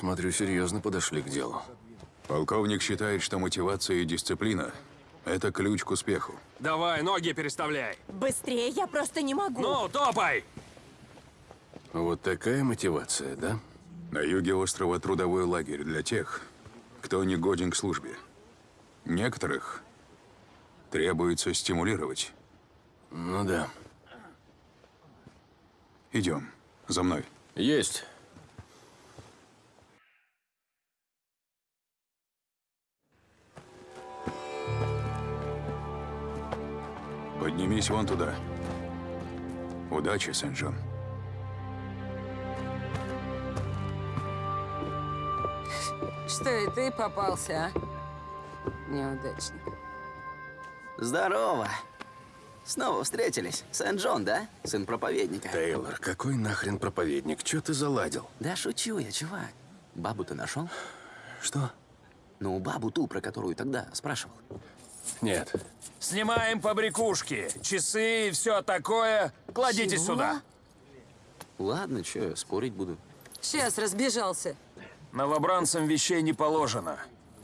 Смотрю, серьезно подошли к делу. Полковник считает, что мотивация и дисциплина – это ключ к успеху. Давай, ноги переставляй. Быстрее, я просто не могу. Ну, топай! Вот такая мотивация, да? На юге острова трудовой лагерь для тех, кто не годен к службе. Некоторых требуется стимулировать. Ну да. Идем, за мной. Есть. Поднимись вон туда. Удачи, Сен-Джон. Что и ты попался, а? Неудачник. Здорово. Снова встретились. Сент-Джон, да? Сын проповедника. Тейлор, какой нахрен проповедник? Чё ты заладил? Да шучу я, чувак. Бабу ты нашел? Что? Ну, бабу ту, про которую тогда спрашивал. Нет. Снимаем побрякушки, часы и все такое. Кладите Чего? сюда. Ладно, я спорить буду. Сейчас разбежался. Новобранцам вещей не положено.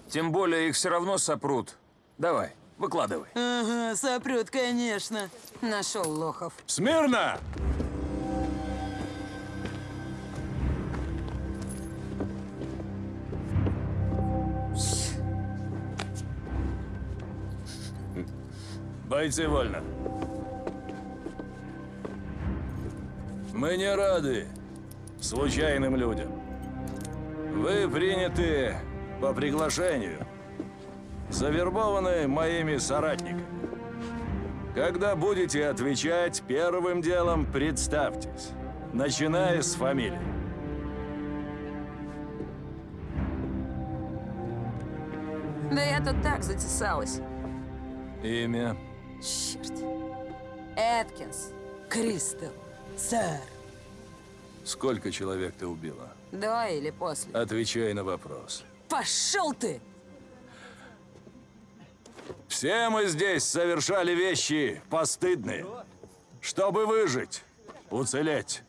Тем более их все равно сопрут. Давай, выкладывай. Ага, сопрет, конечно. Нашел лохов. Смирно! Бойцы вольно. Мы не рады случайным людям. Вы приняты по приглашению. Завербованы моими соратниками. Когда будете отвечать, первым делом представьтесь, начиная с фамилии. Да я тут так затесалась. Имя. Черт. Эткинс. Кристал. Сэр. Сколько человек ты убила? До или после? Отвечай на вопрос. Пошел ты! Все мы здесь совершали вещи постыдные, чтобы выжить, уцелеть.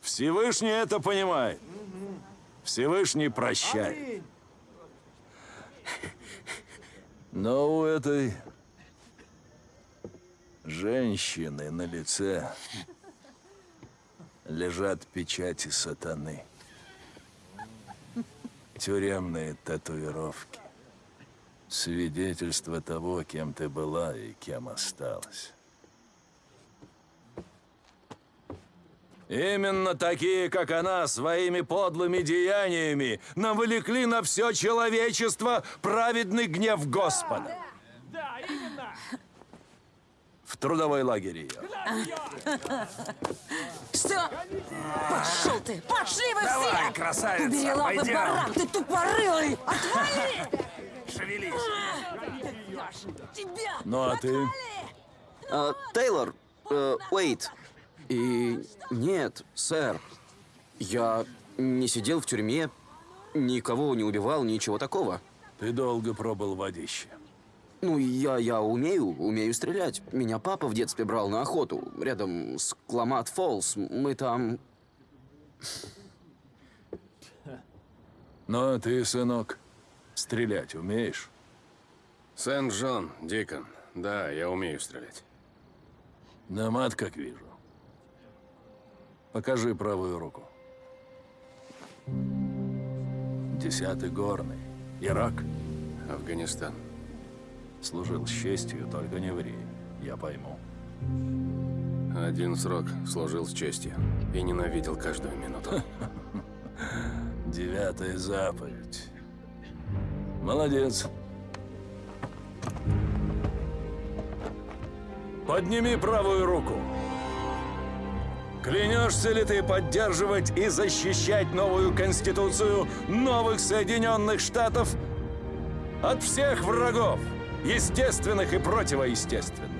Всевышний это понимает. Всевышний прощает. Но у этой женщины на лице лежат печати сатаны. Тюремные татуировки. Свидетельство того, кем ты была и кем осталась. Именно такие, как она, своими подлыми деяниями навлекли на все человечество праведный гнев Господа. В трудовой лагере ее. Что? Пошел ты! Пошли вы Давай, все! красавица, Убери лапы, пойдем. баран! Ты тупорылый! Отвали! Шевелись. Тебя! Ну а ты? А, Тейлор, э, Уэйт. И нет, сэр. Я не сидел в тюрьме, никого не убивал, ничего такого. Ты долго пробыл в водище. Ну, я, я умею, умею стрелять. Меня папа в детстве брал на охоту. Рядом с Кламат Фоллс. Мы там... Ну а ты, сынок, стрелять умеешь? Сент-Джон, Дикон. Да, я умею стрелять. На мат, как вижу. Покажи правую руку. Десятый горный. Ирак. Афганистан. Служил с честью, только не ври. Я пойму. Один срок служил с честью и ненавидел каждую минуту. Девятая заповедь. Молодец. Подними правую руку. Клянешься ли ты поддерживать и защищать новую конституцию новых Соединенных Штатов от всех врагов, естественных и противоестественных,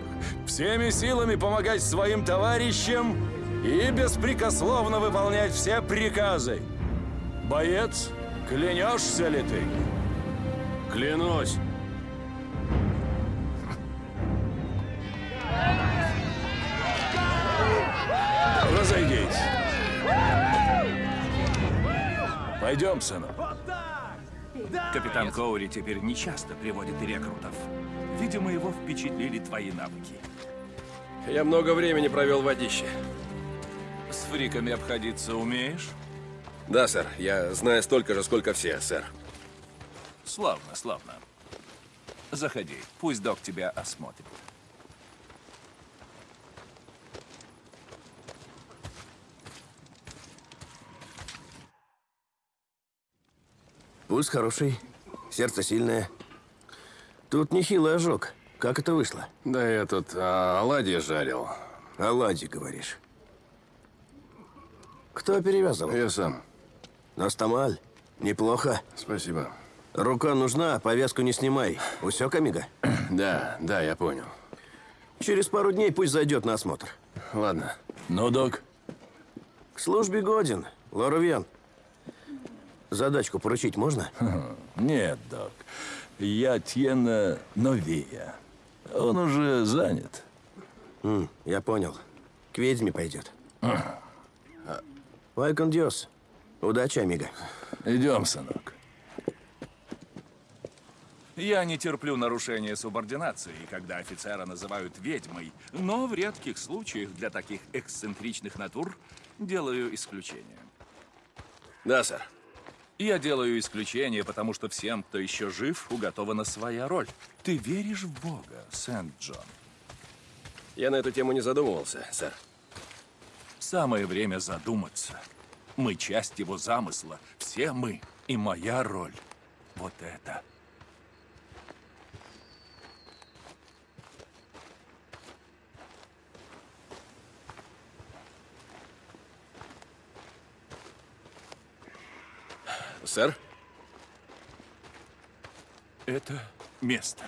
всеми силами помогать своим товарищам и беспрекословно выполнять все приказы? Боец, клянешься ли ты? Клянусь! Разойдись. Пойдем, сынок. Капитан Коури теперь не часто приводит рекрутов. Видимо, его впечатлили твои навыки. Я много времени провел в водище. С фриками обходиться умеешь? Да, сэр. Я знаю столько же, сколько все, сэр. Славно, славно. Заходи, пусть док тебя осмотрит. Пульс хороший, сердце сильное. Тут нехилый ожог. Как это вышло? Да я тут а, оладьи жарил. Оладьи, говоришь. Кто перевязывал? Я сам. Настамаль. Неплохо. Спасибо. Рука нужна, повязку не снимай. Усек, Амиго? Да, да, я понял. Через пару дней пусть зайдет на осмотр. Ладно. Ну, док, К службе годен. Лоровьян. Задачку поручить можно? нет, док. Я Тьена Новия. Он уже занят. Я понял. К ведьме пойдет. Вайкон Диос. Удачи, Амиго. Идем, сынок. Я не терплю нарушения субординации, когда офицера называют ведьмой, но в редких случаях для таких эксцентричных натур делаю исключение. Да, сэр. Я делаю исключение, потому что всем, кто еще жив, уготована своя роль. Ты веришь в Бога, Сент-Джон? Я на эту тему не задумывался, сэр. Самое время задуматься. Мы часть его замысла. Все мы. И моя роль. Вот это. Сэр? Это место.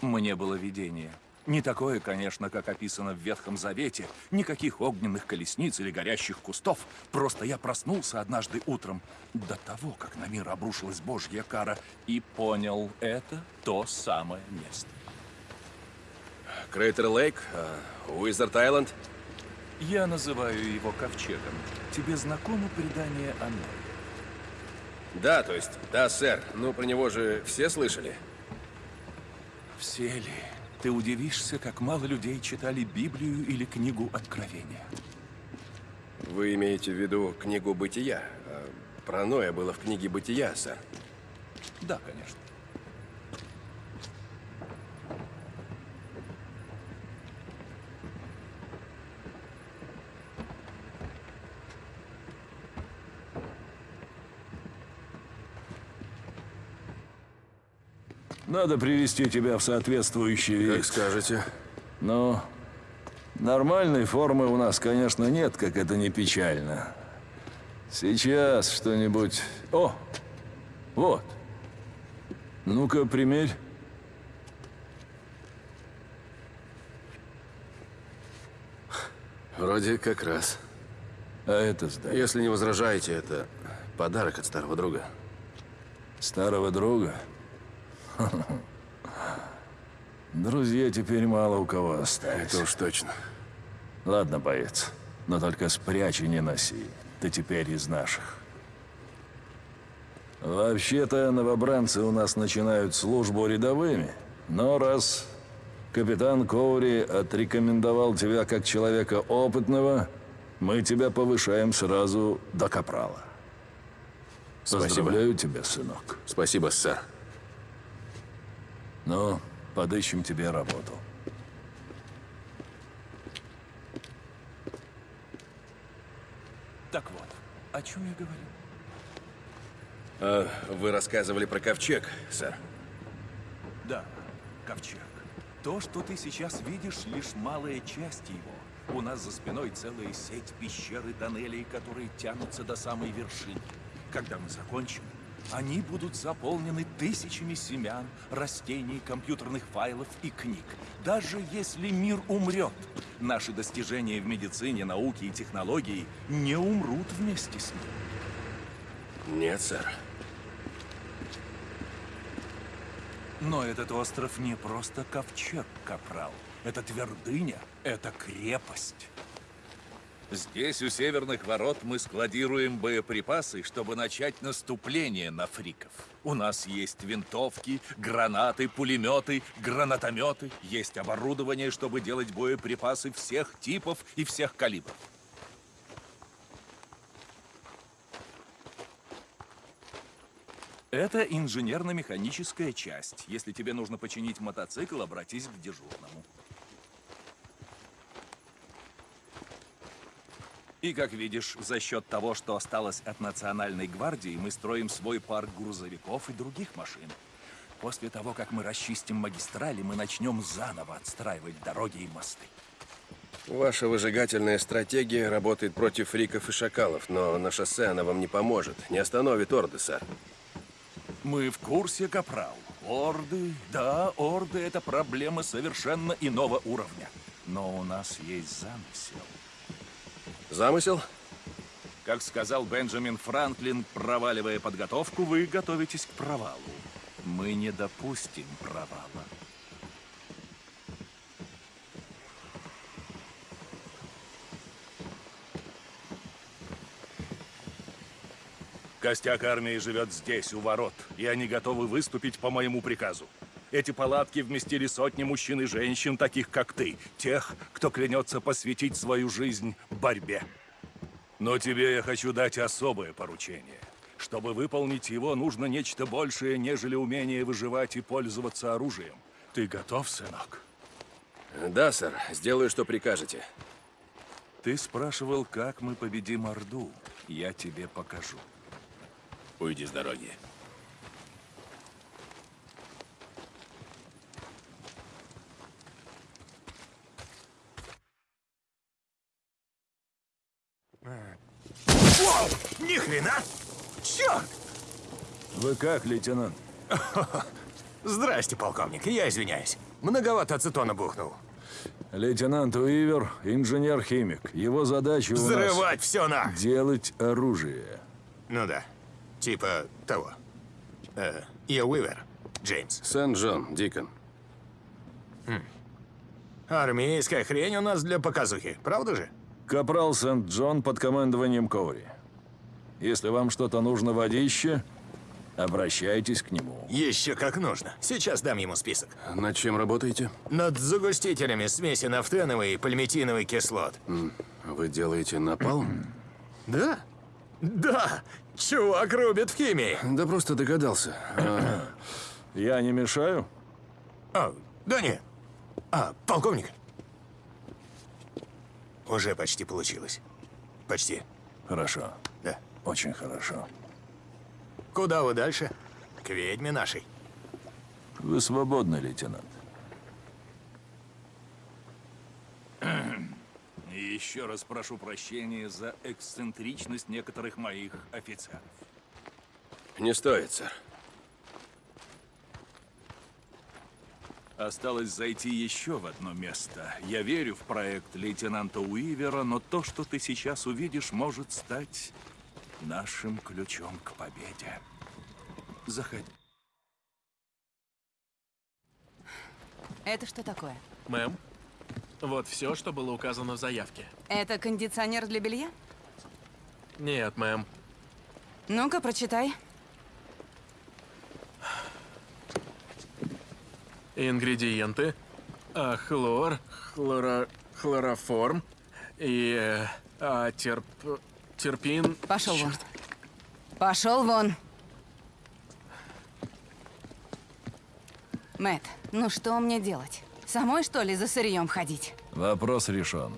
Мне было видение. Не такое, конечно, как описано в Ветхом Завете. Никаких огненных колесниц или горящих кустов. Просто я проснулся однажды утром до того, как на мир обрушилась Божья кара, и понял, это то самое место. Крейтер Лейк? а, Уизард Айленд? Я называю его ковчегом. Тебе знакомо предание о Ное? Да, то есть, да, сэр. Ну, про него же все слышали. Все ли? Ты удивишься, как мало людей читали Библию или книгу Откровения. Вы имеете в виду книгу «Бытия»? А, Про Ноя было в книге «Бытия», сэр. Да, конечно. Надо привести тебя в соответствующий вид. Как скажете. Ну, нормальной формы у нас, конечно, нет, как это не печально. Сейчас что-нибудь... О, вот. Ну-ка, примерь. Вроде как раз. А это сдай. Если не возражаете, это подарок от старого друга. Старого друга? Друзья теперь мало у кого остались. Это уж точно. Ладно, боец, но только спрячь и не носи. Ты теперь из наших. Вообще-то новобранцы у нас начинают службу рядовыми, но раз капитан Коури отрекомендовал тебя как человека опытного, мы тебя повышаем сразу до капрала. Спасибо. Поздравляю тебя, сынок. Спасибо, сэр. Ну, подыщем тебе работу. Так вот, о чем я говорил? А, вы рассказывали про ковчег, сэр. Да, ковчег. То, что ты сейчас видишь, лишь малая часть его. У нас за спиной целая сеть пещер и тоннелей, которые тянутся до самой вершины. Когда мы закончим, они будут заполнены тысячами семян, растений, компьютерных файлов и книг. Даже если мир умрет, наши достижения в медицине, науке и технологии не умрут вместе с ним. Нет, сэр. Но этот остров не просто ковчег, капрал. Это твердыня, это крепость. Здесь, у северных ворот, мы складируем боеприпасы, чтобы начать наступление на фриков. У нас есть винтовки, гранаты, пулеметы, гранатометы. Есть оборудование, чтобы делать боеприпасы всех типов и всех калибров. Это инженерно-механическая часть. Если тебе нужно починить мотоцикл, обратись к дежурному. И, как видишь, за счет того, что осталось от Национальной гвардии, мы строим свой парк грузовиков и других машин. После того, как мы расчистим магистрали, мы начнем заново отстраивать дороги и мосты. Ваша выжигательная стратегия работает против фриков и шакалов, но на шоссе она вам не поможет. Не остановит орды, сэр. Мы в курсе, Капрал. Орды, да, орды — это проблема совершенно иного уровня. Но у нас есть замысел. Замысел? Как сказал Бенджамин Франклин, проваливая подготовку, вы готовитесь к провалу. Мы не допустим провала. Костяк армии живет здесь, у ворот, и они готовы выступить по моему приказу. Эти палатки вместили сотни мужчин и женщин, таких как ты, тех, кто клянется посвятить свою жизнь борьбе. Но тебе я хочу дать особое поручение. Чтобы выполнить его, нужно нечто большее, нежели умение выживать и пользоваться оружием. Ты готов, сынок? Да, сэр. Сделаю, что прикажете. Ты спрашивал, как мы победим Орду. Я тебе покажу. Уйди с дороги. Вы как, лейтенант? Здрасте, полковник, я извиняюсь. Многовато ацетона бухнул. Лейтенант Уивер – инженер-химик. Его задача у Взрывать все на... делать оружие. Ну да, типа того. Э, я Уивер, Джеймс. Сент-Джон, Дикон. Армейская хрень у нас для показухи, правда же? Капрал Сент-Джон под командованием Коури. Если вам что-то нужно водище, обращайтесь к нему. Еще как нужно. Сейчас дам ему список. Над чем работаете? Над загустителями смеси нафтеновой и пальмитиновой кислот. Вы делаете напалм? Да? Да! Чувак рубит в химии. Да просто догадался. А, Я не мешаю? А, да нет. А, полковник. Уже почти получилось. Почти. Хорошо. Да. Очень хорошо. Куда вы дальше? К ведьме нашей. Вы свободны, лейтенант. И еще раз прошу прощения за эксцентричность некоторых моих офицеров. Не стоит, сэр. Осталось зайти еще в одно место. Я верю в проект лейтенанта Уивера, но то, что ты сейчас увидишь, может стать нашим ключом к победе. Заходи. Это что такое? Мэм, вот все, что было указано в заявке. Это кондиционер для белья? Нет, мэм. Ну-ка, прочитай. Ингредиенты. А, хлор, хлоро... хлороформ и... э, а, терп... терпин... Пошел вон. Пошел вон. Мэт, ну что мне делать? Самой, что ли, за сырьем ходить? Вопрос решен.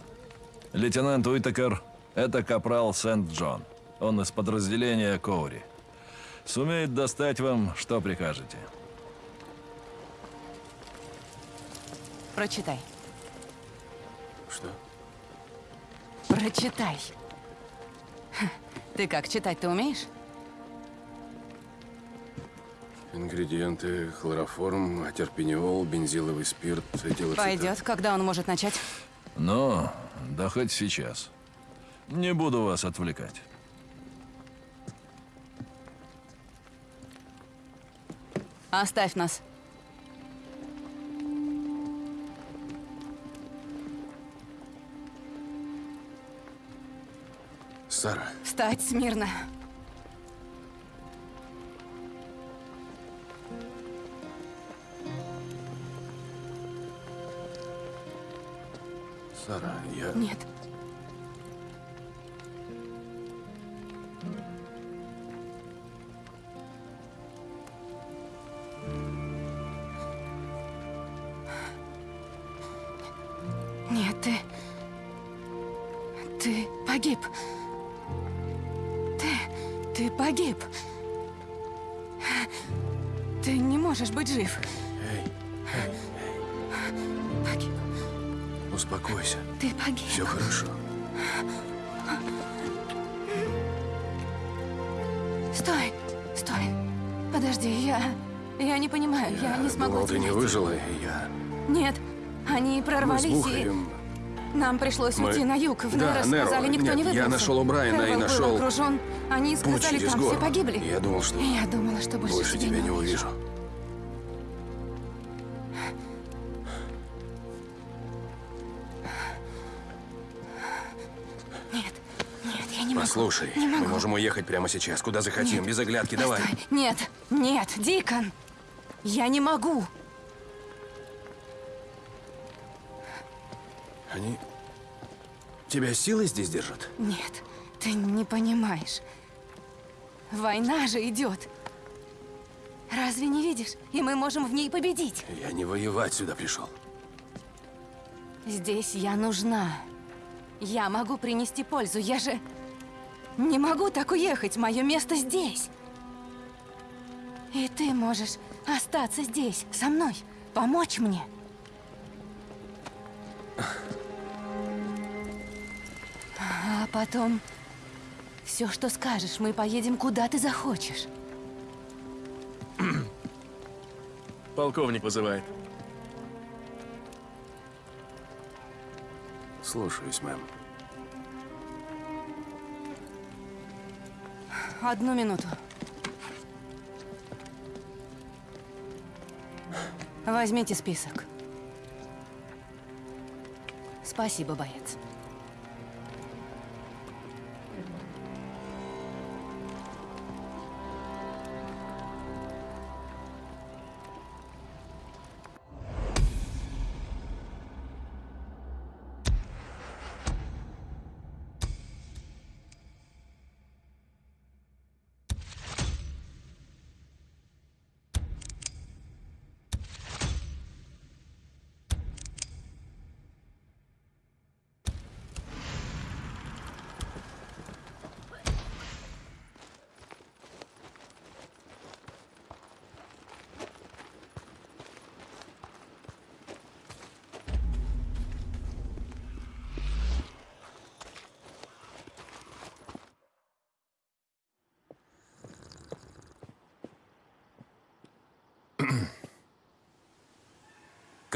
Лейтенант Уитакер – это капрал Сент-Джон. Он из подразделения Коури. Сумеет достать вам, что прикажете. Прочитай. Что? Прочитай. Ты как, читать-то умеешь? Ингредиенты, хлороформ, атерпениол, бензиловый спирт, этилоцетан. Пойдет. Когда он может начать? Но, да хоть сейчас. Не буду вас отвлекать. Оставь нас. Сара, Встать смирно. Сара, я... Нет. Нет, Нам пришлось Мы- уйти на юг. В Да, Неро. сказали, никто Нет, не я выбрался. нашел О'Брайена и нашел был окружен. Они сказали, там горы. все погибли. Я думал, что Я думала, что больше, больше тебя не увижу. Нет, нет, я не могу. Послушай, Не мы могу. можем уехать прямо сейчас, куда захотим, без оглядки, давай. Постой. Нет, нет, Дикон! Я не могу! Они... Тебя силой здесь держат? Нет, ты не понимаешь. Война же идет. Разве не видишь? И мы можем в ней победить. Я не воевать сюда пришел. Здесь я нужна. Я могу принести пользу. Я же не могу так уехать. Мое место здесь. И ты можешь остаться здесь, со мной, помочь мне. А потом все, что скажешь, мы поедем куда ты захочешь. Полковник вызывает. Слушаюсь, мэм. Одну минуту. Возьмите список. Спасибо, боец.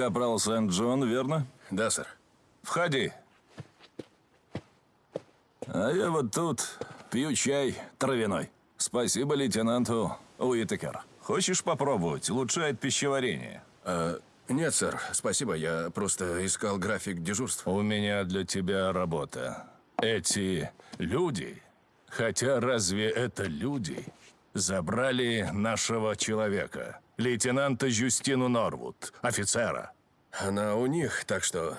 Капрал Сент-Джон, верно? Да, сэр. Входи. А я вот тут пью чай травяной. Спасибо лейтенанту Уитакер. Хочешь попробовать? Улучшает пищеварение. А, нет, сэр, спасибо. Я просто искал график дежурств. У меня для тебя работа. Эти люди, хотя разве это люди, забрали нашего человека, лейтенанта Жюстину Норвуд, офицера. Она у них, так что...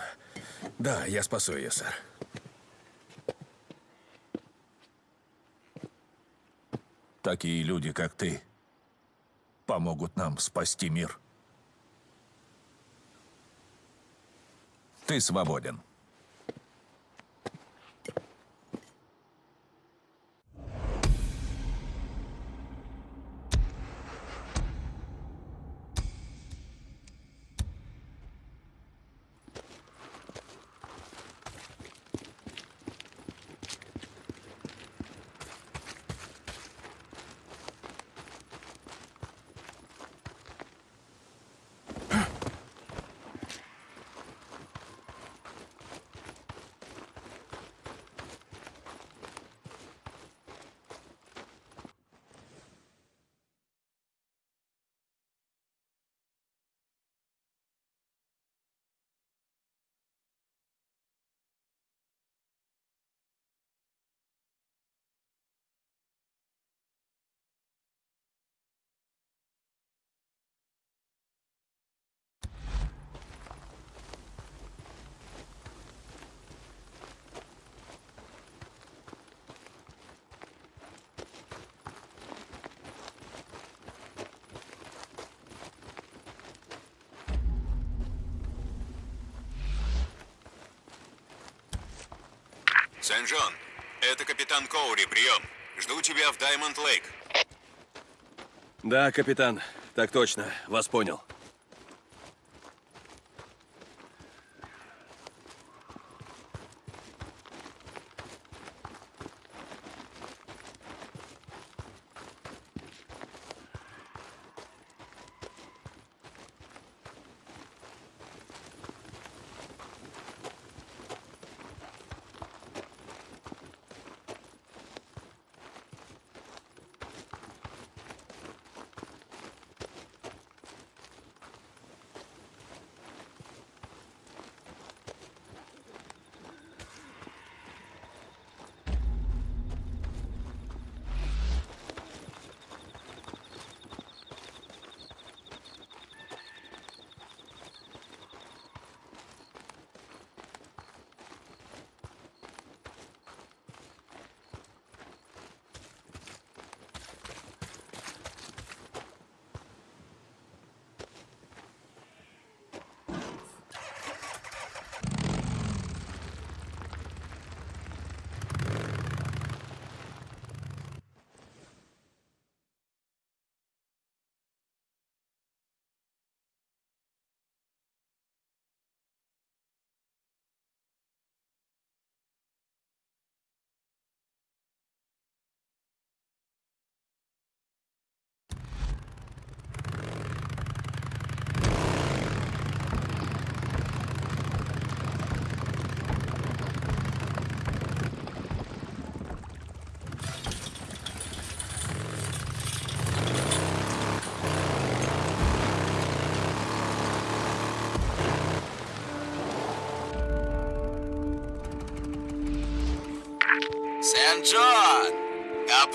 Да, я спасу ее, сэр. Такие люди, как ты, помогут нам спасти мир. Ты свободен. Сент-Джон, это капитан Коури, прием. Жду тебя в Даймонд Лейк. Да, капитан. Так точно. Вас понял.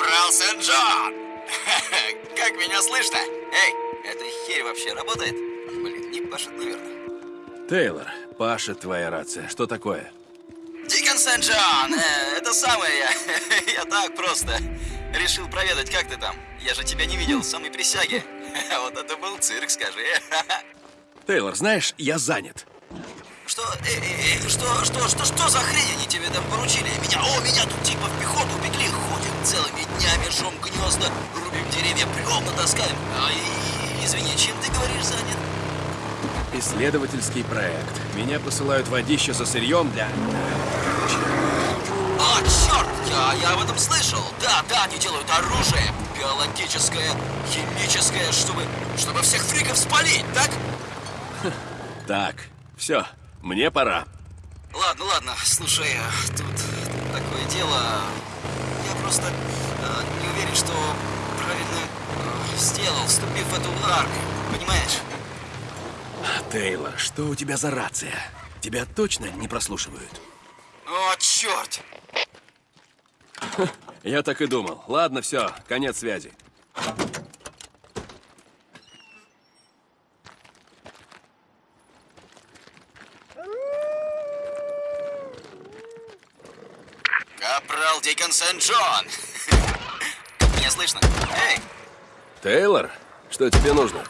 Капрал Сент-Джон! Как меня слышно? Эй, эта херь вообще работает? Блин, не пашет, наверное. Тейлор, Паша, твоя рация. Что такое? Дикон Сент-Джон! Э, это самое я. Я так просто. Решил проведать, как ты там. Я же тебя не видел с самой присяги. Вот это был цирк, скажи. Тейлор, знаешь, я занят. Что, эй, эй, эй, что, что, что, что за хрень они тебе там поручили? Меня, о, меня тут типа в пехоту пекли, целыми днями, жжем гнезда, рубим деревья, бревна таскаем. А, и, извини, чем ты говоришь занят? Исследовательский проект. Меня посылают водище за сырьем для... А, черт, я, я об этом слышал. Да, да, они делают оружие, биологическое, химическое, чтобы, чтобы всех фриков спалить, так? Так, все, мне пора. Ладно, ладно, слушай, тут, тут такое дело. Просто э, не уверен, что правильно э, сделал, вступив в эту армию, понимаешь? Тейлор, что у тебя за рация? Тебя точно не прослушивают? О, черт! Я так и думал. Ладно, все, конец связи. Капрал Дикон Сент-Джон! Меня слышно? Эй! Тейлор, что тебе нужно?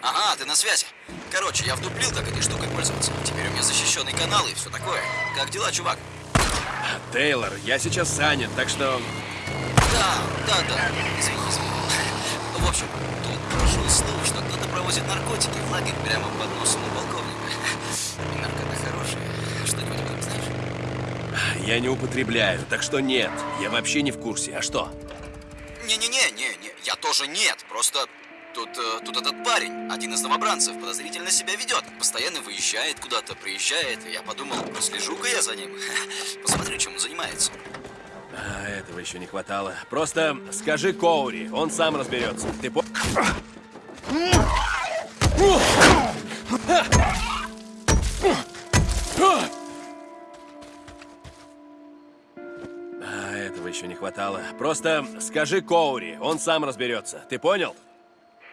Ага, ты на связи. Короче, я вдуплил, как этой штукой пользоваться. Теперь у меня защищенный канал и все такое. Как дела, чувак? Тейлор, я сейчас занят, так что... Да, да, да. Извини, извини. В общем, тут прошел слух, что кто-то провозит наркотики в лагерь прямо под носом у полковника. И наркота хорошая. Что-нибудь об этом знаешь? Я не употребляю, так что нет. Я вообще не в курсе. А что? Не-не-не, не, не, я тоже нет. Просто тут, э, тут этот парень, один из новобранцев, подозрительно себя ведет. Постоянно выезжает куда-то, приезжает. И я подумал, слежу-ка я за ним. Посмотрю, чем он занимается. А, этого еще не хватало. Просто скажи Коури, он сам разберется. Ты по... А, еще не хватало. Просто скажи Коури, он сам разберется. Ты понял?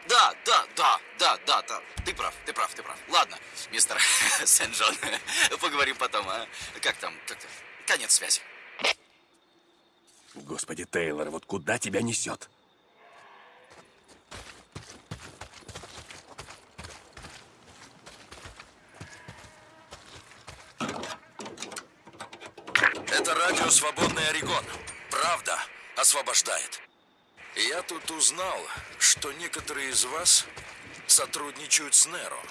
Да, да, да, да, да, да. Ты прав, ты прав, ты прав. Ладно, мистер Сент-Джон, поговорим потом, а? Как там, как там? Конец связи. Господи, Тейлор, вот куда тебя несет? Это радио Орегон, правда освобождает. Я тут узнал, что некоторые из вас сотрудничают с Неро.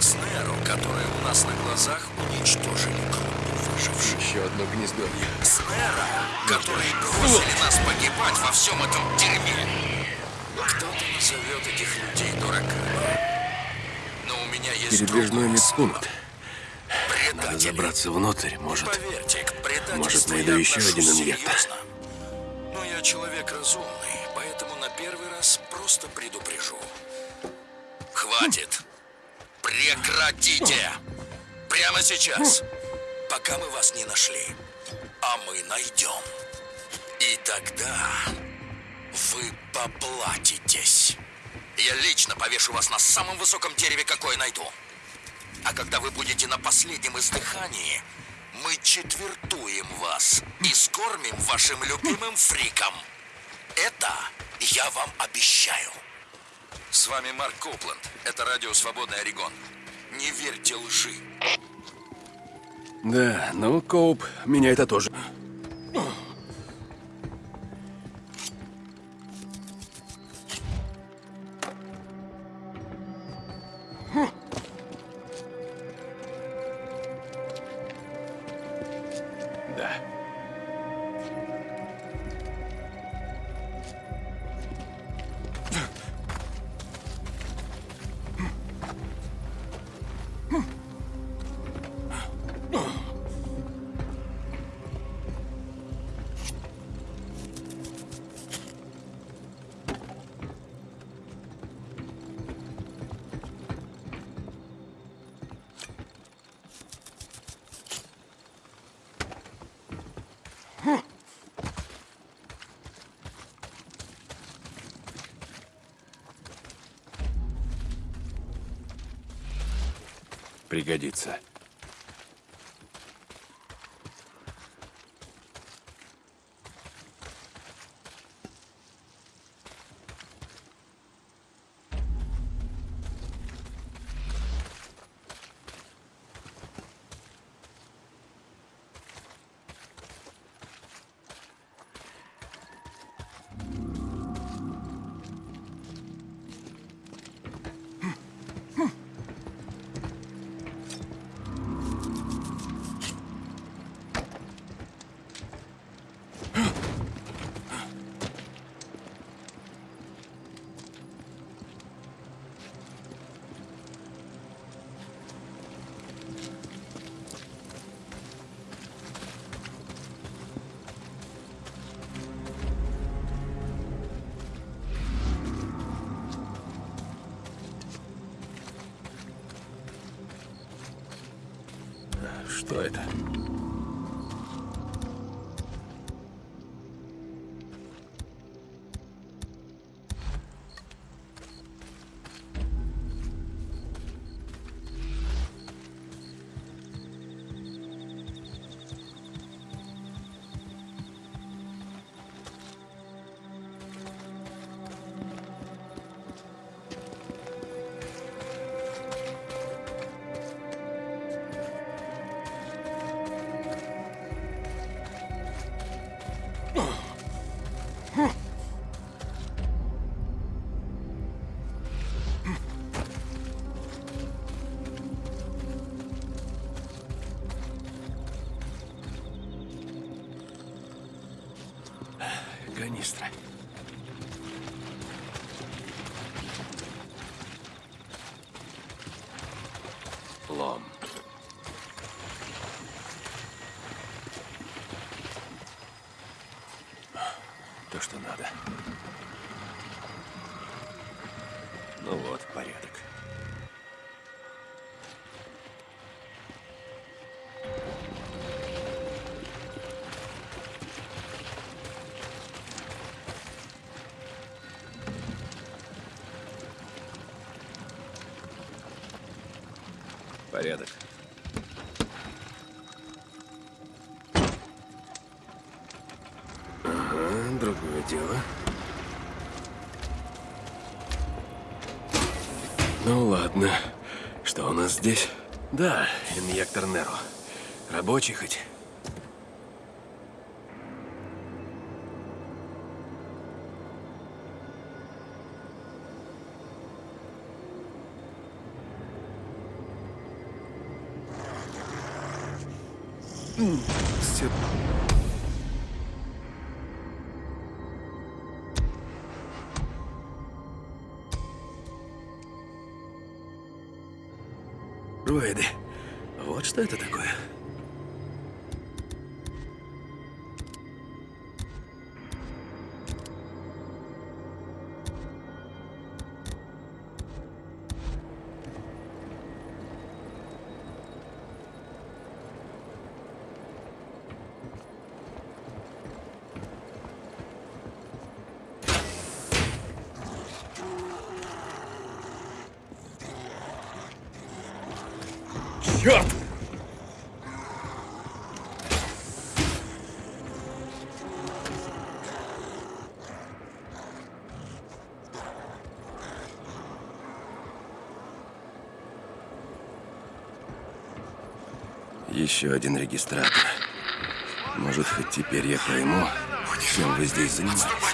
С Неро, которые у нас на глазах уничтожили группу выживших. Еще одно гнездовье. С Неро, которые бросили нас погибать во всем этом дерьме. Кто-то назовет этих людей дураками. Но у меня есть Передвижной медпункт. Надо забраться внутрь, может. Поверьте, к Может, найду еще один инъектор. Но я человек разумный, поэтому на первый раз просто предупрежу. Хватит! Прекратите! Прямо сейчас! Пока мы вас не нашли. А мы найдем. И тогда вы поплатитесь. Я лично повешу вас на самом высоком дереве, какое найду. А когда вы будете на последнем издыхании, мы четвертуем вас и скормим вашим любимым фрикам. Это я вам обещаю. С вами Марк Копланд. Это радио «Свободный Орегон». Не верьте лжи. Да, ну, Коуп, меня это тоже. Пригодится. Что другое дело. Ну ладно. Что у нас здесь? Да, инъектор Неро. Рабочий хоть? Все. Еще один регистратор. Может, хоть теперь я пойму, чем вы здесь занимаетесь.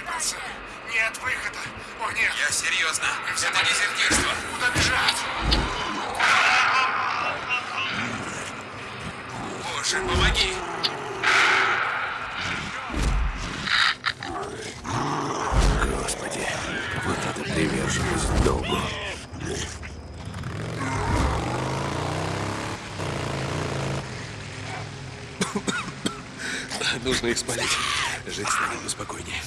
Выбраться. Нет выхода. О, нет. Я серьезно. Это дезертирство. Куда бежать? Боже, помоги. Господи, вот это приверженность долгу. Нужно их спалить. Жить станет спокойнее.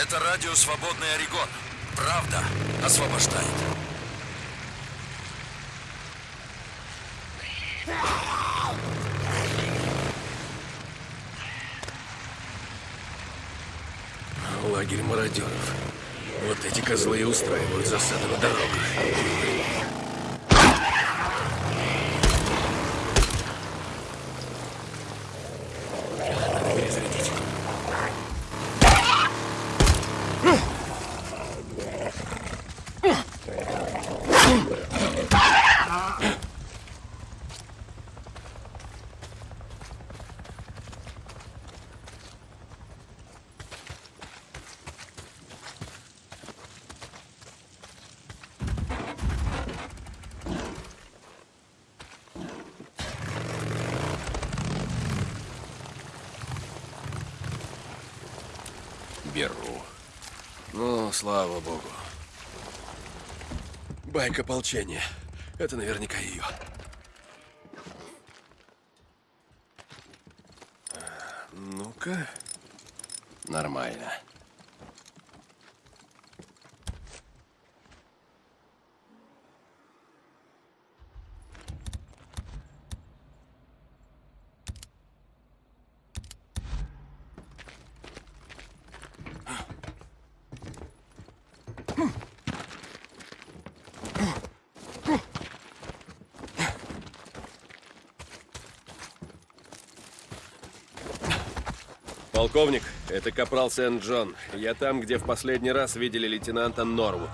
Это радио «Свободный Орегон». Правда освобождает. Лагерь мародеров. Вот эти козлы и устраивают засады на дорогах. Надо перезарядить. Беру. Ну, слава богу. Байк ополчения. Это наверняка ее. Ну-ка. Нормально. Полковник, это капрал Сент-Джон. Я там, где в последний раз видели лейтенанта Норвуд.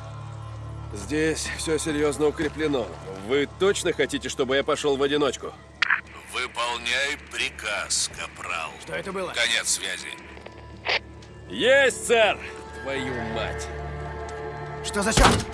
Здесь все серьезно укреплено. Вы точно хотите, чтобы я пошел в одиночку? Выполняй приказ, капрал. Что это было? Конец связи. Есть, сэр! Твою мать! Что за черт?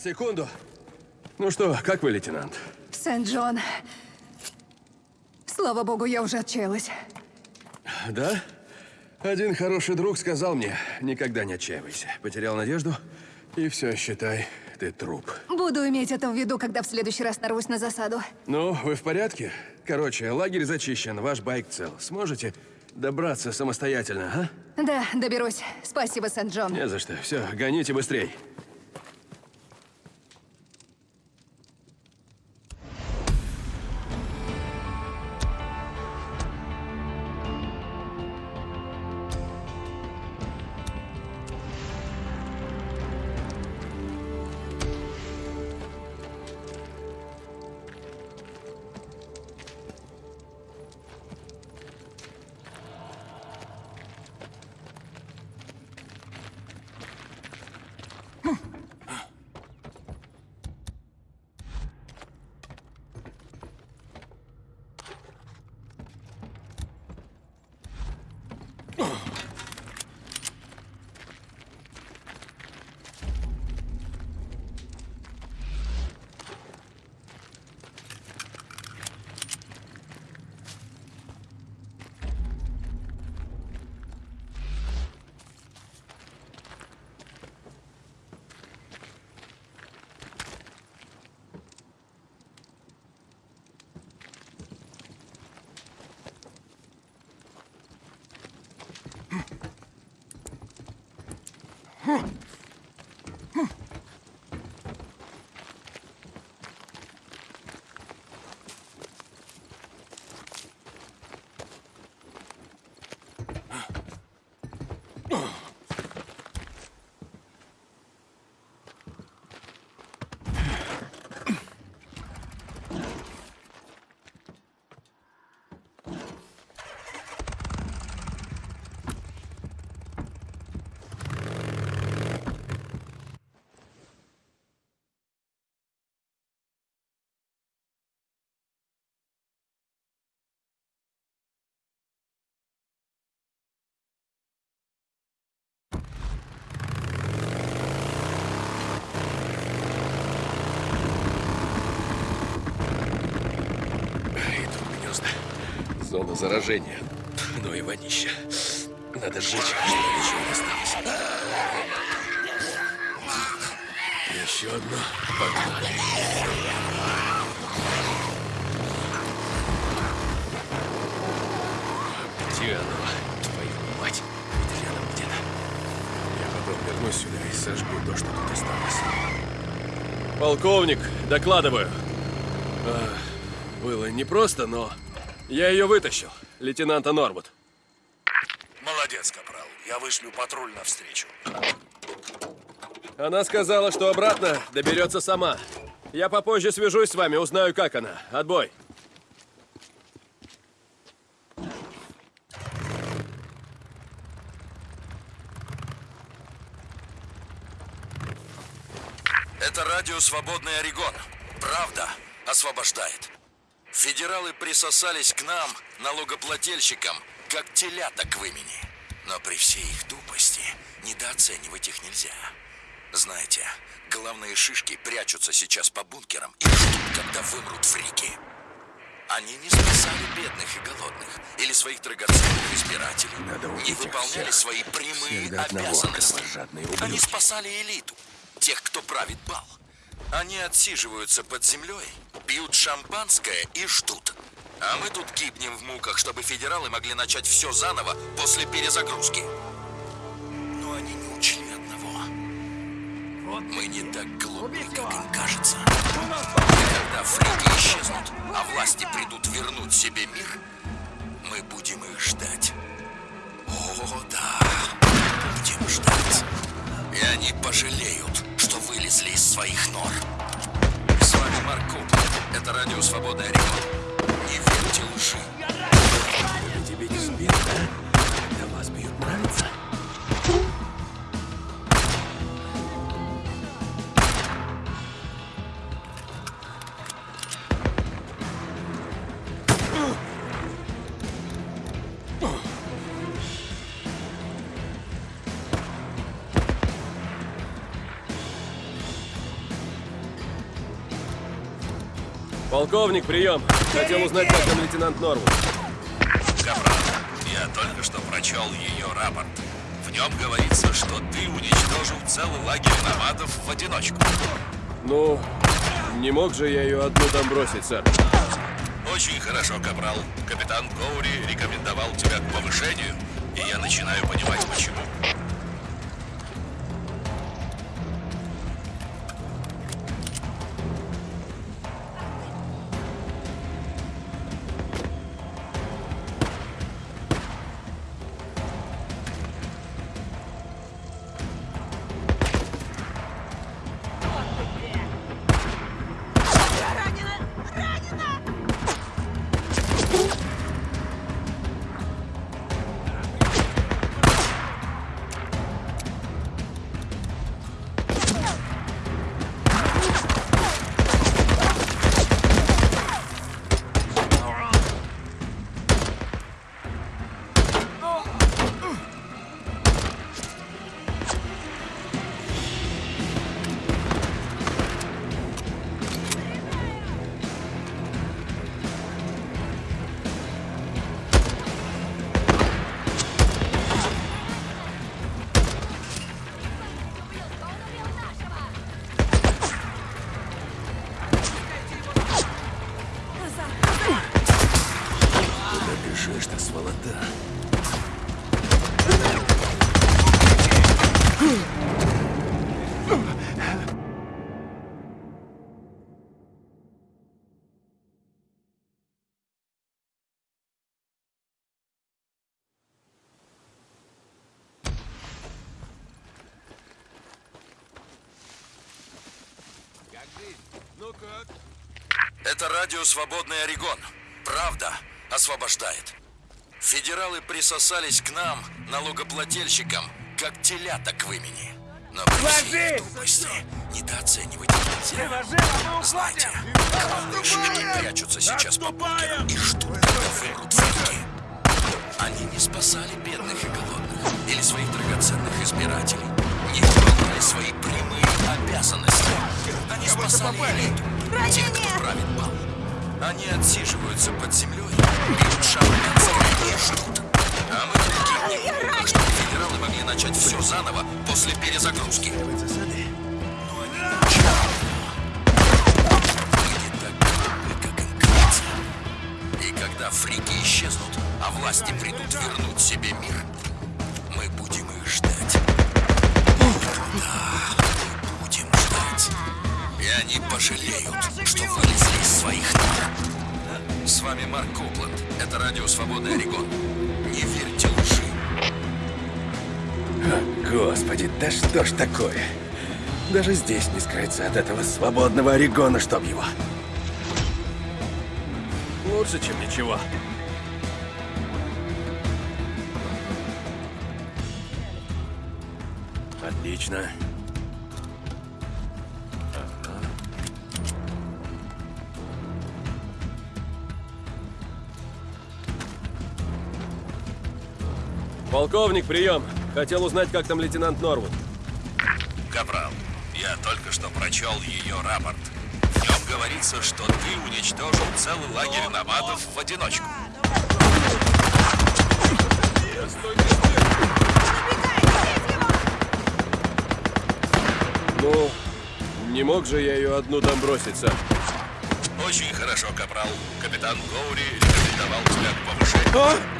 Сейчас, секунду. Ну что, как вы, лейтенант? Сент-Джон. Слава богу, я уже отчаялась. Да? Один хороший друг сказал мне, никогда не отчаивайся. Потерял надежду, и все, считай, ты труп. Буду иметь это в виду, когда в следующий раз нарвусь на засаду. Ну, вы в порядке? Короче, лагерь зачищен, ваш байк цел. Сможете добраться самостоятельно, а? Да, доберусь. Спасибо, Сент-Джон. Не за что. Все, гоните быстрей. Зона заражения. Ну и вонища. Надо сжечь, чтобы ничего не осталось. Еще одно. Погнали. Где оно? Твою мать. Ведь рядом где-то. Я потом вернусь. сюда и сожгу то, что тут осталось. Полковник, докладываю. А, было непросто, но я ее вытащил. Лейтенанта Норвуд. Молодец, капрал. Я вышлю патруль навстречу. Она сказала, что обратно доберется сама. Я попозже свяжусь с вами, узнаю, как она. Отбой. Это радио «Свободный Орегон». Правда освобождает. Федералы присосались к нам, налогоплательщикам, как телята к вымени. Но при всей их тупости недооценивать их нельзя. Знаете, главные шишки прячутся сейчас по бункерам и ждут, когда вымрут фрики. Они не спасали бедных и голодных или своих драгоценных избирателей, не выполняли свои прямые Всех до одного обязанности. Они спасали элиту, тех, кто правит бал. Они отсиживаются под землей, пьют шампанское и ждут. А мы тут гибнем в муках, чтобы федералы могли начать все заново после перезагрузки. Но они не учли одного. Мы не так глупы, как им кажется. Когда фрики исчезнут, а власти придут вернуть себе мир, мы будем их ждать. О, да, будем ждать. И они пожалеют, что вылезли из своих нор. С вами Марк Куп. Это радио «Свободная Орегон». Не верьте лжи. Тебе неизбежно, когда вас бьют, нравится? Полковник, прием. Хотел узнать, как там лейтенант Норвуд. Капрал, я только что прочел ее рапорт. В нем говорится, что ты уничтожил целый лагерь номадов в одиночку. Ну, не мог же я ее одну там бросить, сэр. Очень хорошо, Капрал. Капитан Коури рекомендовал тебя к повышению, и я начинаю понимать, почему. Радио «Свободный Орегон». Правда освобождает. Федералы присосались к нам, налогоплательщикам, как телята к вымени. Но при всей тупости недооценивать нельзя. Знаете, главные шишки прячутся сейчас по бункерам и ждут, когда вымрут фрики. Они не спасали бедных и голодных или своих драгоценных избирателей, не выполняли свои прямые обязанности. Они спасали элиту, тех, кто правит бал. Они отсиживаются под землей, пьют шампанское и ждут. А мы муках, чтобы федералы могли начать все заново после перезагрузки. Фрики исчезнут, а власти придут вернуть себе мир, пожалеют, что вылезли из своих нор. С вами Марк Копланд. Это радио «Свободный Орегон». Не верьте лжи. Господи, да что ж такое? Даже здесь не скрыться от этого свободного Орегона, чтоб его. Лучше, чем ничего. Отлично. Полковник, прием. Хотел узнать, как там лейтенант Норвуд. Капрал, я только что прочел ее рапорт. В нем говорится, что ты уничтожил целый лагерь намадов в одиночку. Ну, не мог же я ее одну там броситься. Очень хорошо, Капрал. Капитан Гоури рекомендовал тебя к повышению.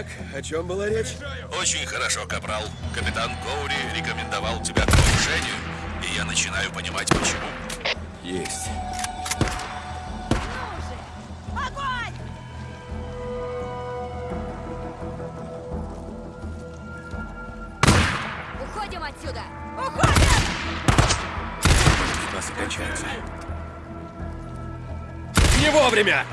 Так, о чем была речь? Очень хорошо, Капрал. Капитан Гоури рекомендовал тебя к повышению, и я начинаю понимать, почему. Есть. Уходим отсюда! Спасы кончаются. Не вовремя!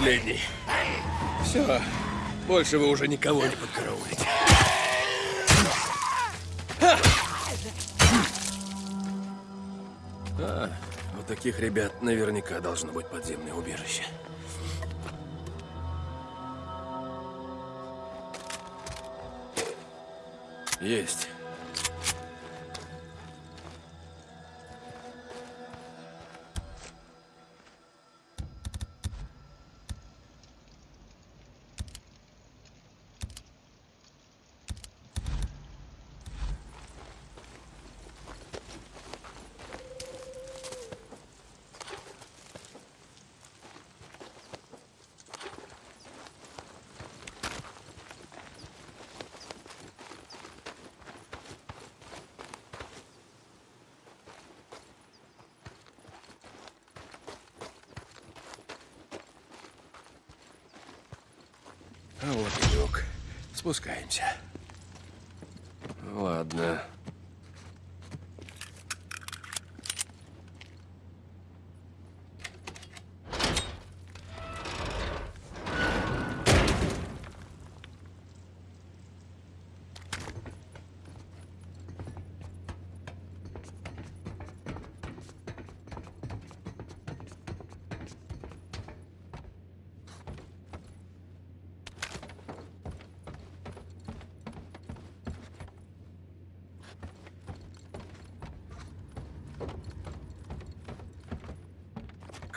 Последний. Все. Больше вы уже никого не подкараулите. А, у таких ребят наверняка должно быть подземное убежище. Есть. Спускаемся. Ладно.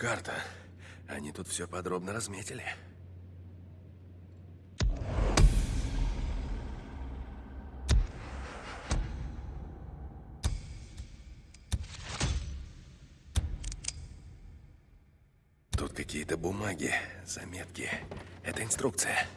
Карта. Они тут все подробно разметили. Тут какие-то бумаги, заметки. Это инструкция.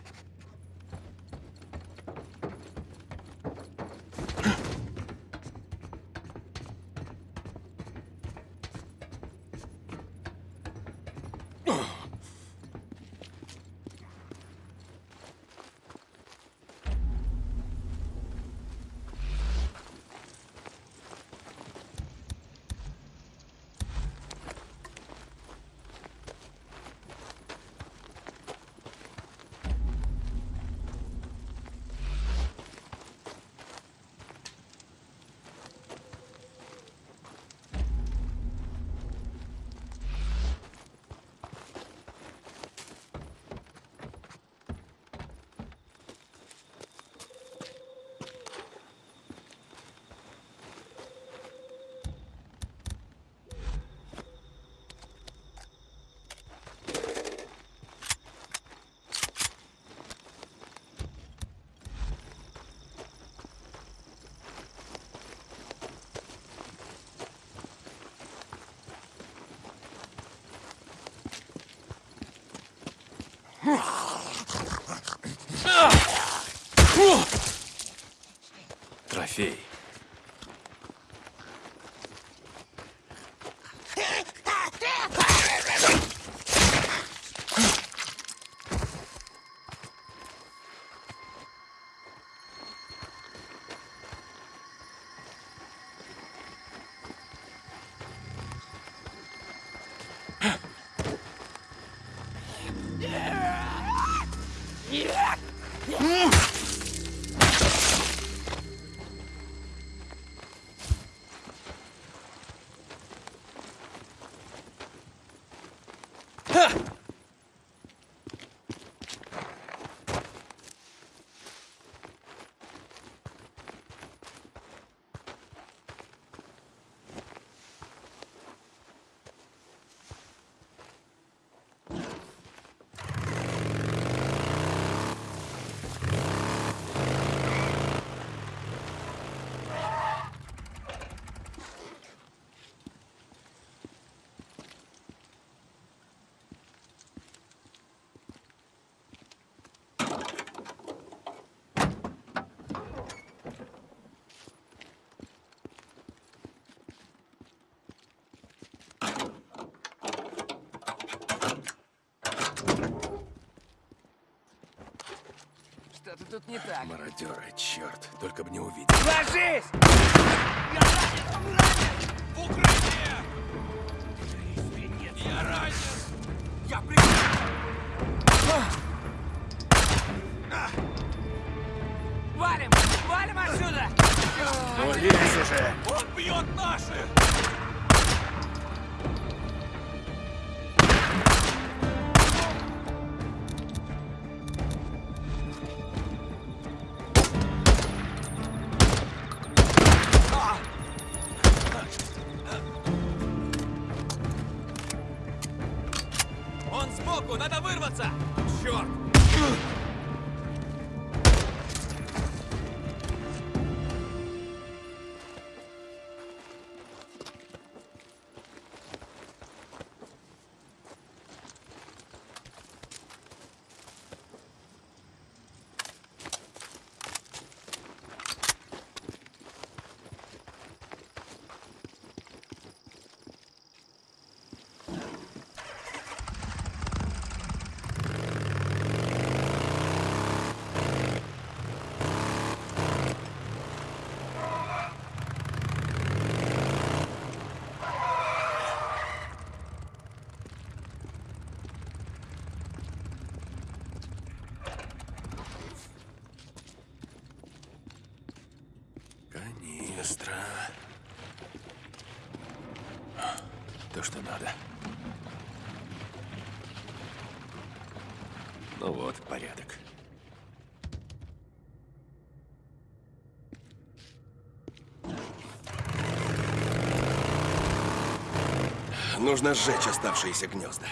Трофей. Что-то тут не так. Мародеры, черт, только бы не увидел. Ложись! Я ранен! ранен! В укрытие! Я ранен! Я при... Валим! Валим отсюда! Ну, лезь уже! Он бьет наших! Канистра. То, что надо. Ну вот, порядок. Нужно сжечь оставшиеся гнезда.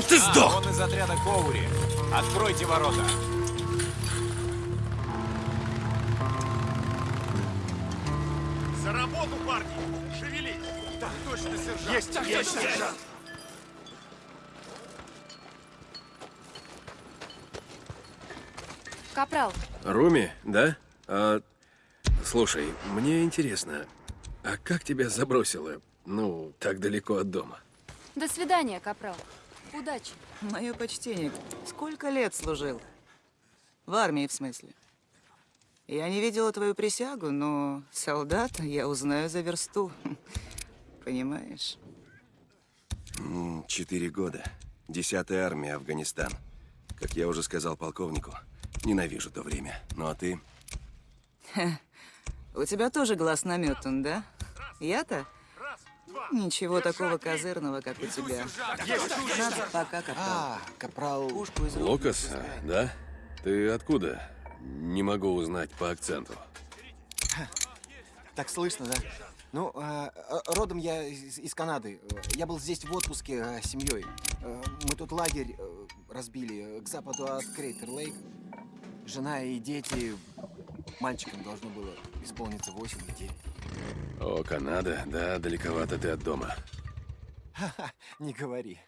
Чтоб ты А, сдох! он из отряда Коури. Откройте ворота. За работу, парни! Шевелись! Так точно, сержант! Есть, Так есть, точно, сержант! Капрал, Руми, да? А, слушай, мне интересно, а как тебя забросило, ну, так далеко от дома? до свидания, Капрал. Удачи. Мое почтение. Сколько лет служил? В армии, в смысле. Я не видела твою присягу, но солдата я узнаю за версту. Понимаешь? Четыре года. Десятая армия, Афганистан. Как я уже сказал полковнику, ненавижу то время. Ну а ты? У тебя тоже глаз наметан, да? Я-то? Ничего такого козырного, как у тебя. Надо пока, капрал. А, капрал... Пушку из выпускай. да? Ты откуда? Не могу узнать по акценту. Так слышно, да? Ну, а, а, родом я из, из Канады. Я был здесь в отпуске а, с семьей. Мы тут лагерь э, разбили э, к западу от Крейтер-Лейк. Жена и дети... Мальчикам должно было исполниться 8 или 9. О, Канада, да, далековато ты от дома. Ха-ха, не говори.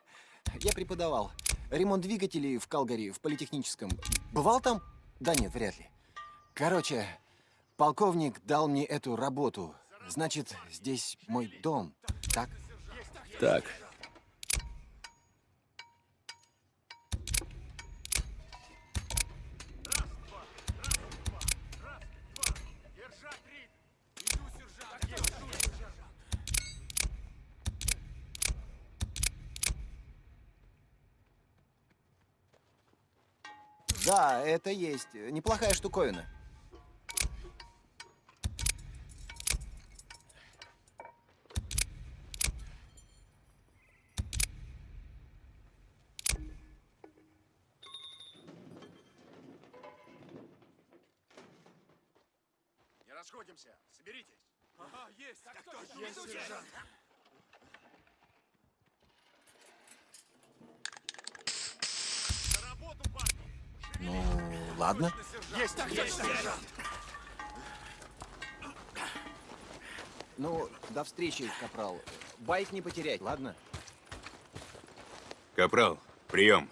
Я преподавал. Ремонт двигателей в Калгари, в политехническом. Бывал там? Да нет, вряд ли. Короче, полковник дал мне эту работу. Значит, здесь мой дом, так? Так, Да, это есть. Неплохая штуковина. Не расходимся! Соберитесь! Ага, есть. Так точно, Есть, сержант! За работу, парни! Ну, ладно. Есть, так Есть, сержант! Ну, до встречи, капрал. Байк не потерять, ладно? Капрал, прием.